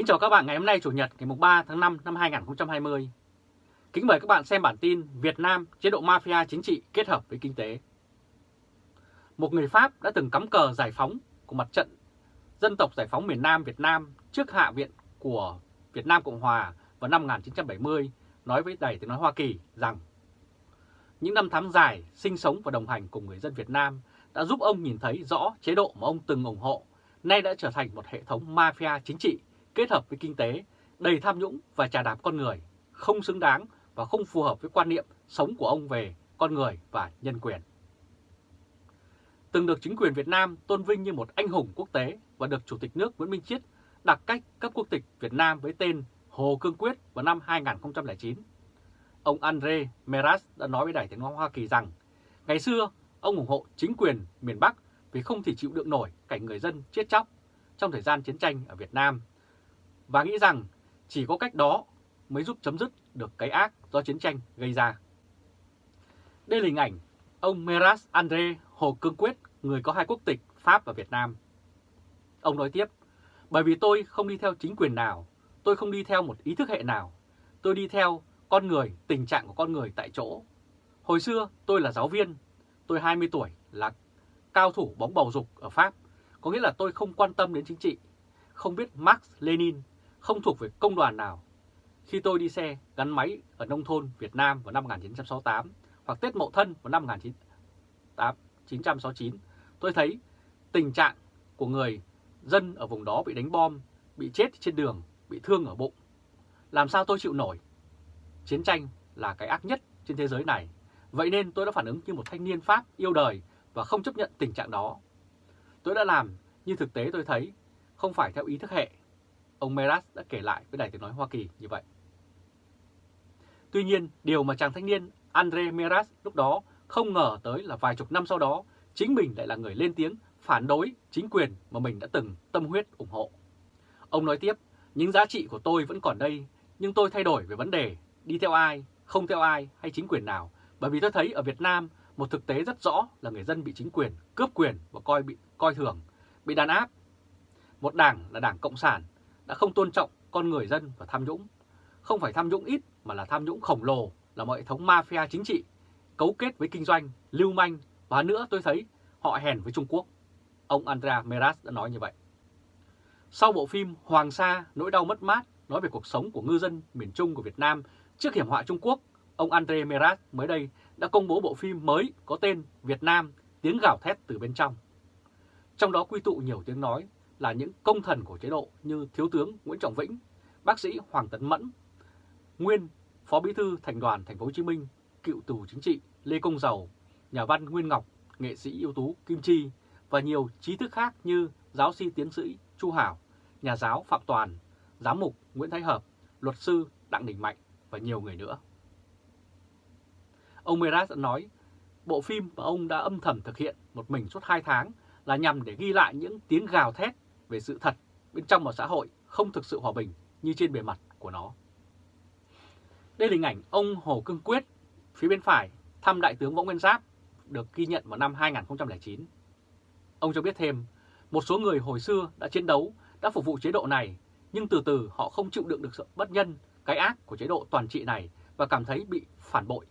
Kính chào các bạn ngày hôm nay, Chủ nhật, ngày 3 tháng 5 năm 2020. Kính mời các bạn xem bản tin Việt Nam chế độ mafia chính trị kết hợp với kinh tế. Một người Pháp đã từng cắm cờ giải phóng của mặt trận dân tộc giải phóng miền Nam Việt Nam trước Hạ viện của Việt Nam Cộng Hòa vào năm 1970 nói với đầy Tiếng Nói Hoa Kỳ rằng những năm tháng dài sinh sống và đồng hành cùng người dân Việt Nam đã giúp ông nhìn thấy rõ chế độ mà ông từng ủng hộ nay đã trở thành một hệ thống mafia chính trị kết hợp với kinh tế đầy tham nhũng và trà đạp con người, không xứng đáng và không phù hợp với quan niệm sống của ông về con người và nhân quyền. Từng được chính quyền Việt Nam tôn vinh như một anh hùng quốc tế và được Chủ tịch nước Nguyễn Minh Chiết đặt cách cấp quốc tịch Việt Nam với tên Hồ Cương Quyết vào năm 2009. Ông Andre Meras đã nói với Đài tiếng nói Hoa Kỳ rằng ngày xưa ông ủng hộ chính quyền miền Bắc vì không thể chịu đựng nổi cảnh người dân chết chóc trong thời gian chiến tranh ở Việt Nam và nghĩ rằng chỉ có cách đó mới giúp chấm dứt được cái ác do chiến tranh gây ra. Đây là hình ảnh ông Meras Andre Hồ Cương Quyết, người có hai quốc tịch Pháp và Việt Nam. Ông nói tiếp, bởi vì tôi không đi theo chính quyền nào, tôi không đi theo một ý thức hệ nào, tôi đi theo con người, tình trạng của con người tại chỗ. Hồi xưa tôi là giáo viên, tôi 20 tuổi là cao thủ bóng bầu dục ở Pháp, có nghĩa là tôi không quan tâm đến chính trị, không biết Marx, Lenin, không thuộc về công đoàn nào. Khi tôi đi xe gắn máy ở nông thôn Việt Nam vào năm 1968 hoặc Tết Mậu Thân vào năm 1969, tôi thấy tình trạng của người dân ở vùng đó bị đánh bom, bị chết trên đường, bị thương ở bụng. Làm sao tôi chịu nổi? Chiến tranh là cái ác nhất trên thế giới này. Vậy nên tôi đã phản ứng như một thanh niên Pháp yêu đời và không chấp nhận tình trạng đó. Tôi đã làm như thực tế tôi thấy, không phải theo ý thức hệ. Ông Meras đã kể lại với Đài Tiếng Nói Hoa Kỳ như vậy. Tuy nhiên, điều mà chàng thanh niên Andre Meras lúc đó không ngờ tới là vài chục năm sau đó, chính mình lại là người lên tiếng phản đối chính quyền mà mình đã từng tâm huyết ủng hộ. Ông nói tiếp, những giá trị của tôi vẫn còn đây, nhưng tôi thay đổi về vấn đề đi theo ai, không theo ai hay chính quyền nào, bởi vì tôi thấy ở Việt Nam một thực tế rất rõ là người dân bị chính quyền cướp quyền và coi bị coi thường, bị đàn áp. Một đảng là đảng Cộng sản đã không tôn trọng con người dân và tham nhũng. Không phải tham nhũng ít mà là tham nhũng khổng lồ là một hệ thống mafia chính trị, cấu kết với kinh doanh, lưu manh và nữa tôi thấy họ hèn với Trung Quốc. Ông Andrea Meras đã nói như vậy. Sau bộ phim Hoàng Sa, nỗi đau mất mát nói về cuộc sống của ngư dân miền Trung của Việt Nam trước hiểm họa Trung Quốc, ông Andre Meras mới đây đã công bố bộ phim mới có tên Việt Nam tiếng gào thét từ bên trong. Trong đó quy tụ nhiều tiếng nói là những công thần của chế độ như Thiếu tướng Nguyễn Trọng Vĩnh, bác sĩ Hoàng Tấn Mẫn, nguyên Phó Bí thư Thành đoàn Thành phố Hồ Chí Minh, cựu tù chính trị Lê Công Dầu, nhà văn Nguyên Ngọc, nghệ sĩ ưu tú Kim Chi và nhiều trí thức khác như giáo sư tiến sĩ Chu Hảo, nhà giáo Phạm Toàn, giám mục Nguyễn Thái Hợp, luật sư Đặng Đình Mạnh và nhiều người nữa. Ông Meras đã nói, bộ phim mà ông đã âm thầm thực hiện một mình suốt 2 tháng là nhằm để ghi lại những tiếng gào thét về sự thật bên trong một xã hội không thực sự hòa bình như trên bề mặt của nó. Đây là hình ảnh ông Hồ Cương Quyết, phía bên phải, thăm Đại tướng Võ Nguyên Giáp, được ghi nhận vào năm 2009. Ông cho biết thêm, một số người hồi xưa đã chiến đấu, đã phục vụ chế độ này, nhưng từ từ họ không chịu đựng được sự bất nhân, cái ác của chế độ toàn trị này và cảm thấy bị phản bội.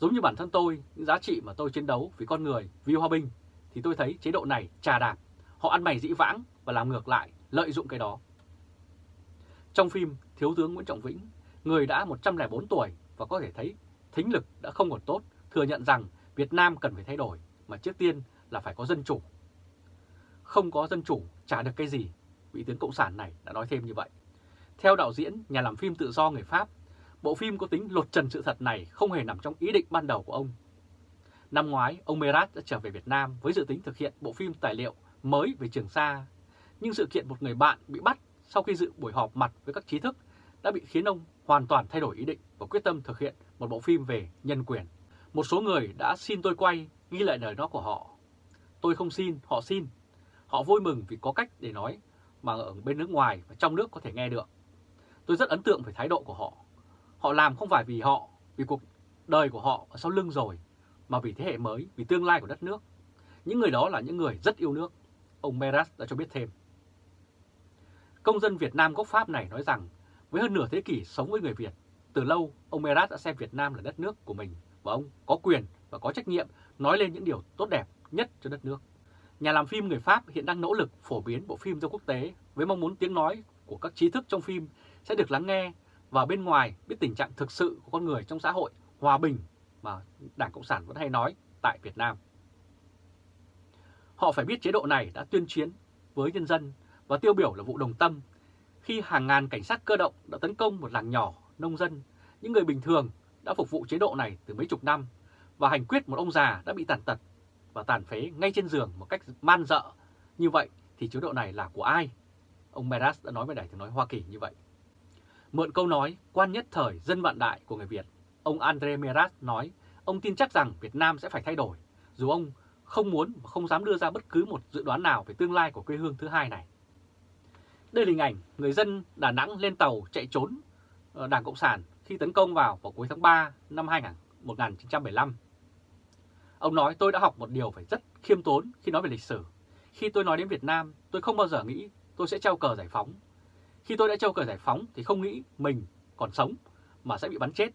Giống như bản thân tôi, những giá trị mà tôi chiến đấu vì con người, vì hòa bình, thì tôi thấy chế độ này trà đạp, họ ăn mày dĩ vãng và làm ngược lại, lợi dụng cái đó. Trong phim Thiếu tướng Nguyễn Trọng Vĩnh, người đã 104 tuổi và có thể thấy thính lực đã không còn tốt, thừa nhận rằng Việt Nam cần phải thay đổi, mà trước tiên là phải có dân chủ. Không có dân chủ trả được cái gì, vị tướng Cộng sản này đã nói thêm như vậy. Theo đạo diễn, nhà làm phim tự do người Pháp, bộ phim có tính lột trần sự thật này không hề nằm trong ý định ban đầu của ông. Năm ngoái, ông Merat đã trở về Việt Nam với dự tính thực hiện bộ phim tài liệu mới về Trường Sa. Nhưng sự kiện một người bạn bị bắt sau khi dự buổi họp mặt với các trí thức đã bị khiến ông hoàn toàn thay đổi ý định và quyết tâm thực hiện một bộ phim về nhân quyền. Một số người đã xin tôi quay ghi lại lời nói của họ. Tôi không xin, họ xin. Họ vui mừng vì có cách để nói mà ở bên nước ngoài và trong nước có thể nghe được. Tôi rất ấn tượng về thái độ của họ. Họ làm không phải vì họ, vì cuộc đời của họ ở sau lưng rồi, mà vì thế hệ mới, vì tương lai của đất nước. Những người đó là những người rất yêu nước. Ông Meras đã cho biết thêm. Công dân Việt Nam gốc Pháp này nói rằng với hơn nửa thế kỷ sống với người Việt, từ lâu ông Merat đã xem Việt Nam là đất nước của mình và ông có quyền và có trách nhiệm nói lên những điều tốt đẹp nhất cho đất nước. Nhà làm phim người Pháp hiện đang nỗ lực phổ biến bộ phim ra quốc tế với mong muốn tiếng nói của các trí thức trong phim sẽ được lắng nghe và bên ngoài biết tình trạng thực sự của con người trong xã hội hòa bình mà Đảng Cộng sản vẫn hay nói tại Việt Nam. Họ phải biết chế độ này đã tuyên chiến với nhân dân và tiêu biểu là vụ đồng tâm khi hàng ngàn cảnh sát cơ động đã tấn công một làng nhỏ, nông dân, những người bình thường đã phục vụ chế độ này từ mấy chục năm và hành quyết một ông già đã bị tàn tật và tàn phế ngay trên giường một cách man dợ. Như vậy thì chế độ này là của ai? Ông Meras đã nói với Đài tiếng nói Hoa Kỳ như vậy. Mượn câu nói quan nhất thời dân vạn đại của người Việt, ông Andre Meras nói ông tin chắc rằng Việt Nam sẽ phải thay đổi, dù ông không muốn và không dám đưa ra bất cứ một dự đoán nào về tương lai của quê hương thứ hai này. Đây là hình ảnh người dân Đà Nẵng lên tàu chạy trốn Đảng Cộng sản khi tấn công vào vào cuối tháng 3 năm 1975. Ông nói tôi đã học một điều phải rất khiêm tốn khi nói về lịch sử. Khi tôi nói đến Việt Nam, tôi không bao giờ nghĩ tôi sẽ treo cờ giải phóng. Khi tôi đã treo cờ giải phóng thì không nghĩ mình còn sống mà sẽ bị bắn chết.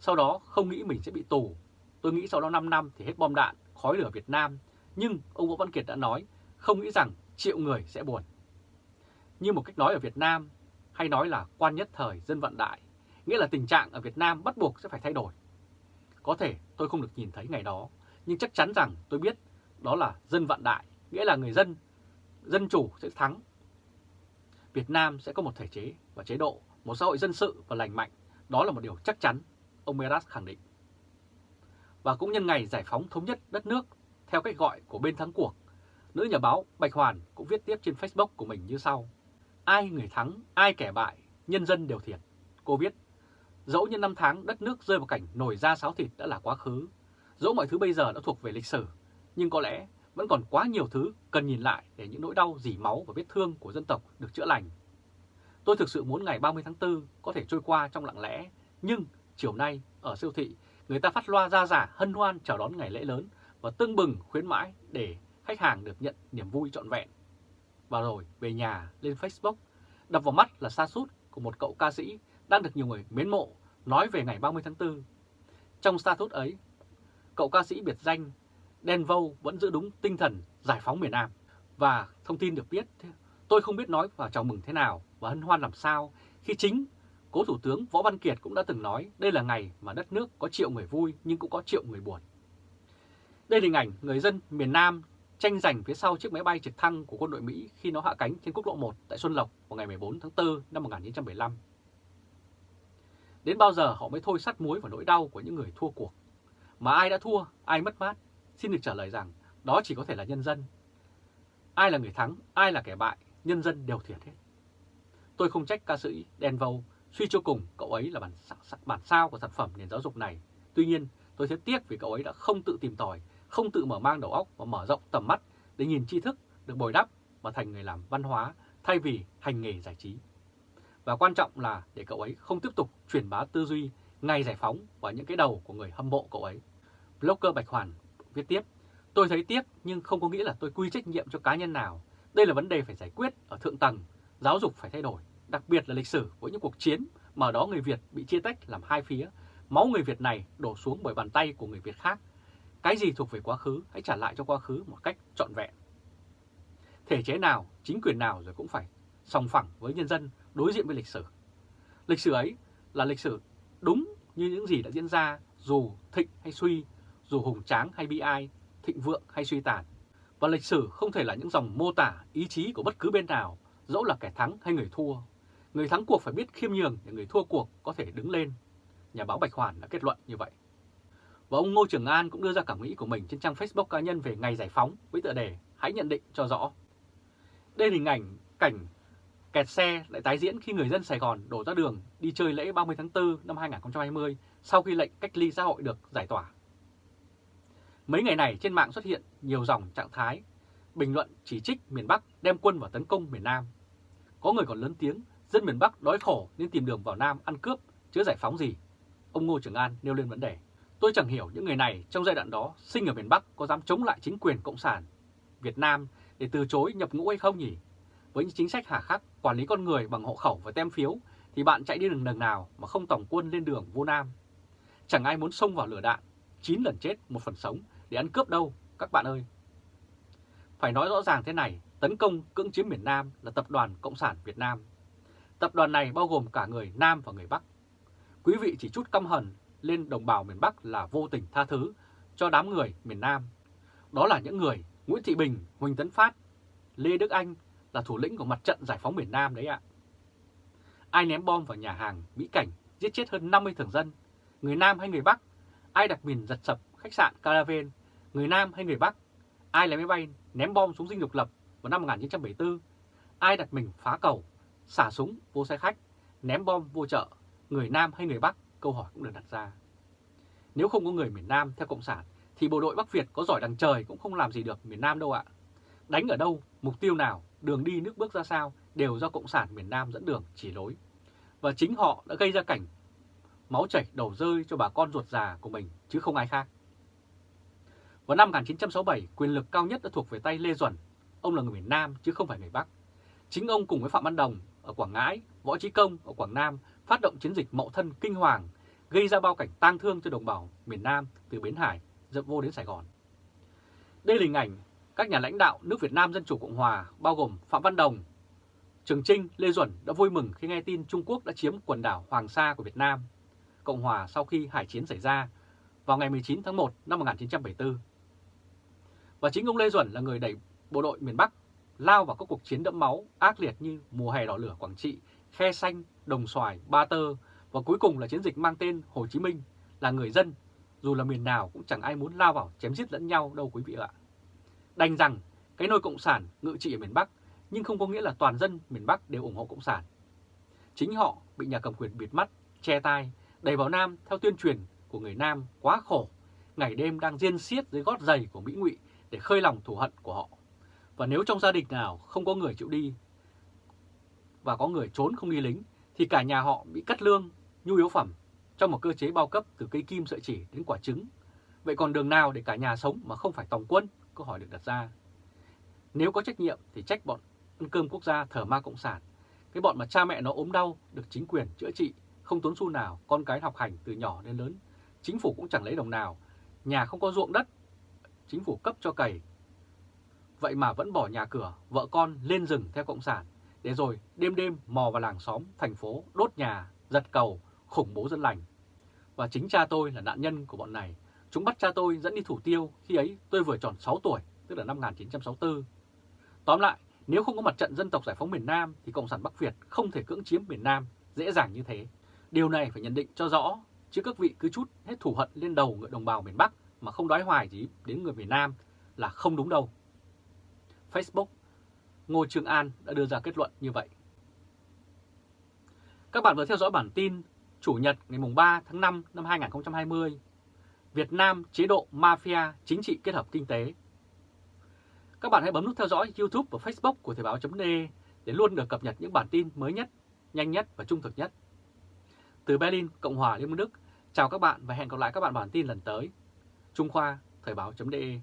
Sau đó không nghĩ mình sẽ bị tù. Tôi nghĩ sau đó 5 năm thì hết bom đạn, khói lửa Việt Nam. Nhưng ông Võ Văn Kiệt đã nói không nghĩ rằng triệu người sẽ buồn. Như một cách nói ở Việt Nam hay nói là quan nhất thời dân vận đại, nghĩa là tình trạng ở Việt Nam bắt buộc sẽ phải thay đổi. Có thể tôi không được nhìn thấy ngày đó, nhưng chắc chắn rằng tôi biết đó là dân vận đại, nghĩa là người dân, dân chủ sẽ thắng. Việt Nam sẽ có một thể chế và chế độ, một xã hội dân sự và lành mạnh, đó là một điều chắc chắn, ông Meras khẳng định. Và cũng nhân ngày giải phóng thống nhất đất nước, theo cách gọi của bên thắng cuộc, nữ nhà báo Bạch Hoàn cũng viết tiếp trên Facebook của mình như sau. Ai người thắng, ai kẻ bại, nhân dân đều thiệt. Cô viết, dẫu như năm tháng đất nước rơi vào cảnh nổi da sáo thịt đã là quá khứ, dẫu mọi thứ bây giờ đã thuộc về lịch sử, nhưng có lẽ vẫn còn quá nhiều thứ cần nhìn lại để những nỗi đau dỉ máu và vết thương của dân tộc được chữa lành. Tôi thực sự muốn ngày 30 tháng 4 có thể trôi qua trong lặng lẽ, nhưng chiều nay ở siêu thị, người ta phát loa ra giả hân hoan chào đón ngày lễ lớn và tưng bừng khuyến mãi để khách hàng được nhận niềm vui trọn vẹn. Và rồi về nhà lên Facebook, đập vào mắt là sa sút của một cậu ca sĩ đang được nhiều người mến mộ nói về ngày 30 tháng 4. Trong sa sút ấy, cậu ca sĩ biệt danh Đen Vâu vẫn giữ đúng tinh thần giải phóng miền Nam. Và thông tin được biết, tôi không biết nói và chào mừng thế nào và hân hoan làm sao khi chính cố Thủ tướng Võ Văn Kiệt cũng đã từng nói đây là ngày mà đất nước có triệu người vui nhưng cũng có triệu người buồn. Đây là hình ảnh người dân miền Nam tranh giành phía sau chiếc máy bay trực thăng của quân đội Mỹ khi nó hạ cánh trên quốc lộ 1 tại Xuân Lộc vào ngày 14 tháng 4 năm 1975. Đến bao giờ họ mới thôi sắt muối vào nỗi đau của những người thua cuộc? Mà ai đã thua, ai mất mát? Xin được trả lời rằng đó chỉ có thể là nhân dân. Ai là người thắng, ai là kẻ bại, nhân dân đều thiệt hết. Tôi không trách ca sĩ Đen Vâu, suy cho cùng cậu ấy là bản, bản sao của sản phẩm nền giáo dục này. Tuy nhiên, tôi thấy tiếc vì cậu ấy đã không tự tìm tòi, không tự mở mang đầu óc và mở rộng tầm mắt để nhìn tri thức được bồi đắp và thành người làm văn hóa thay vì hành nghề giải trí. Và quan trọng là để cậu ấy không tiếp tục truyền bá tư duy ngày giải phóng vào những cái đầu của người hâm mộ cậu ấy. Blogger Bạch Hoàn viết tiếp, tôi thấy tiếc nhưng không có nghĩa là tôi quy trách nhiệm cho cá nhân nào. Đây là vấn đề phải giải quyết ở thượng tầng, giáo dục phải thay đổi, đặc biệt là lịch sử với những cuộc chiến mà ở đó người Việt bị chia tách làm hai phía. Máu người Việt này đổ xuống bởi bàn tay của người Việt khác. Cái gì thuộc về quá khứ hãy trả lại cho quá khứ một cách trọn vẹn. Thể chế nào, chính quyền nào rồi cũng phải song phẳng với nhân dân đối diện với lịch sử. Lịch sử ấy là lịch sử đúng như những gì đã diễn ra dù thịnh hay suy, dù hùng tráng hay bi ai, thịnh vượng hay suy tàn. Và lịch sử không thể là những dòng mô tả ý chí của bất cứ bên nào, dẫu là kẻ thắng hay người thua. Người thắng cuộc phải biết khiêm nhường để người thua cuộc có thể đứng lên. Nhà báo Bạch Hoàn đã kết luận như vậy. Và ông Ngô Trường An cũng đưa ra cảm nghĩ của mình trên trang Facebook cá nhân về ngày giải phóng với tựa đề Hãy nhận định cho rõ. Đây là hình ảnh cảnh kẹt xe lại tái diễn khi người dân Sài Gòn đổ ra đường đi chơi lễ 30 tháng 4 năm 2020 sau khi lệnh cách ly xã hội được giải tỏa. Mấy ngày này trên mạng xuất hiện nhiều dòng trạng thái, bình luận chỉ trích miền Bắc đem quân vào tấn công miền Nam. Có người còn lớn tiếng, dân miền Bắc đói khổ nên tìm đường vào Nam ăn cướp, chứ giải phóng gì. Ông Ngô Trường An nêu lên vấn đề. Tôi chẳng hiểu những người này trong giai đoạn đó sinh ở miền Bắc có dám chống lại chính quyền Cộng sản Việt Nam để từ chối nhập ngũ hay không nhỉ? Với những chính sách hà khắc, quản lý con người bằng hộ khẩu và tem phiếu thì bạn chạy đi đường đường nào mà không tổng quân lên đường vô nam. Chẳng ai muốn xông vào lửa đạn, 9 lần chết một phần sống để ăn cướp đâu các bạn ơi. Phải nói rõ ràng thế này, tấn công cưỡng chiếm miền Nam là Tập đoàn Cộng sản Việt Nam. Tập đoàn này bao gồm cả người Nam và người Bắc. Quý vị chỉ chút căm hận lên đồng bào miền Bắc là vô tình tha thứ cho đám người miền Nam. Đó là những người Nguyễn Thị Bình, Huỳnh Tấn Phát, Lê Đức Anh là thủ lĩnh của mặt trận giải phóng miền Nam đấy ạ. Ai ném bom vào nhà hàng Mỹ Cảnh giết chết hơn 50 thường dân, người Nam hay người Bắc? Ai đặt mìn giật sập khách sạn Caravan, người Nam hay người Bắc? Ai lấy máy bay ném bom xuống dinh độc lập vào năm 1974? Ai đặt mình phá cầu, xả súng vô xe khách, ném bom vô chợ, người Nam hay người Bắc? Câu hỏi cũng được đặt ra. Nếu không có người miền Nam theo Cộng sản thì bộ đội Bắc Việt có giỏi đằng trời cũng không làm gì được miền Nam đâu ạ. Đánh ở đâu, mục tiêu nào, đường đi nước bước ra sao đều do Cộng sản miền Nam dẫn đường chỉ lối. Và chính họ đã gây ra cảnh máu chảy đầu rơi cho bà con ruột già của mình chứ không ai khác. Vào năm 1967, quyền lực cao nhất đã thuộc về tay Lê Duẩn. Ông là người miền Nam chứ không phải người Bắc. Chính ông cùng với Phạm Văn Đồng ở Quảng Ngãi, Võ Trí Công ở Quảng Nam phát động chiến dịch Mậu Thân Kinh Hoàng, gây ra bao cảnh tang thương cho đồng bào miền Nam từ Bến Hải dập vô đến Sài Gòn. Đây là hình ảnh các nhà lãnh đạo nước Việt Nam Dân Chủ Cộng Hòa bao gồm Phạm Văn Đồng, Trường Trinh, Lê Duẩn đã vui mừng khi nghe tin Trung Quốc đã chiếm quần đảo Hoàng Sa của Việt Nam, Cộng Hòa sau khi hải chiến xảy ra vào ngày 19 tháng 1 năm 1974. Và chính ông Lê Duẩn là người đẩy bộ đội miền Bắc lao vào các cuộc chiến đẫm máu ác liệt như mùa hè đỏ lửa Quảng Trị, Khe Xanh, Đồng Xoài, Ba Tơ và cuối cùng là chiến dịch mang tên Hồ Chí Minh là người dân, dù là miền nào cũng chẳng ai muốn lao vào chém giết lẫn nhau đâu quý vị ạ. Đành rằng cái nôi Cộng sản ngự trị ở miền Bắc nhưng không có nghĩa là toàn dân miền Bắc đều ủng hộ Cộng sản. Chính họ bị nhà cầm quyền bịt mắt, che tai, đẩy vào Nam theo tuyên truyền của người Nam quá khổ, ngày đêm đang riêng xiết dưới gót giày của Mỹ ngụy để khơi lòng thù hận của họ. Và nếu trong gia đình nào không có người chịu đi và có người trốn không đi lính thì cả nhà họ bị cắt lương, nhu yếu phẩm trong một cơ chế bao cấp từ cây kim sợi chỉ đến quả trứng. Vậy còn đường nào để cả nhà sống mà không phải tòng quân? Câu hỏi được đặt ra. Nếu có trách nhiệm thì trách bọn ăn cơm quốc gia thờ ma cộng sản. Cái bọn mà cha mẹ nó ốm đau được chính quyền chữa trị, không tốn xu nào, con cái học hành từ nhỏ đến lớn. Chính phủ cũng chẳng lấy đồng nào, nhà không có ruộng đất, chính phủ cấp cho cày. Vậy mà vẫn bỏ nhà cửa, vợ con lên rừng theo cộng sản, Thế rồi đêm đêm mò vào làng xóm, thành phố, đốt nhà, giật cầu, khủng bố dân lành. Và chính cha tôi là nạn nhân của bọn này. Chúng bắt cha tôi dẫn đi thủ tiêu, khi ấy tôi vừa tròn 6 tuổi, tức là năm 1964. Tóm lại, nếu không có mặt trận dân tộc giải phóng miền Nam thì Cộng sản Bắc Việt không thể cưỡng chiếm miền Nam dễ dàng như thế. Điều này phải nhận định cho rõ, chứ các vị cứ chút hết thù hận lên đầu người đồng bào miền Bắc mà không đói hoài gì đến người miền Nam là không đúng đâu. Facebook, Ngô Trương An đã đưa ra kết luận như vậy. Các bạn vừa theo dõi bản tin Chủ nhật ngày 3 tháng 5 năm 2020 Việt Nam chế độ mafia chính trị kết hợp kinh tế các bạn hãy bấm nút theo dõi YouTube và Facebook của Thời báo.de để luôn được cập nhật những bản tin mới nhất, nhanh nhất và trung thực nhất. Từ Berlin, Cộng hòa Liên bang Đức, chào các bạn và hẹn gặp lại các bạn bản tin lần tới. Trung Khoa, Thời báo.de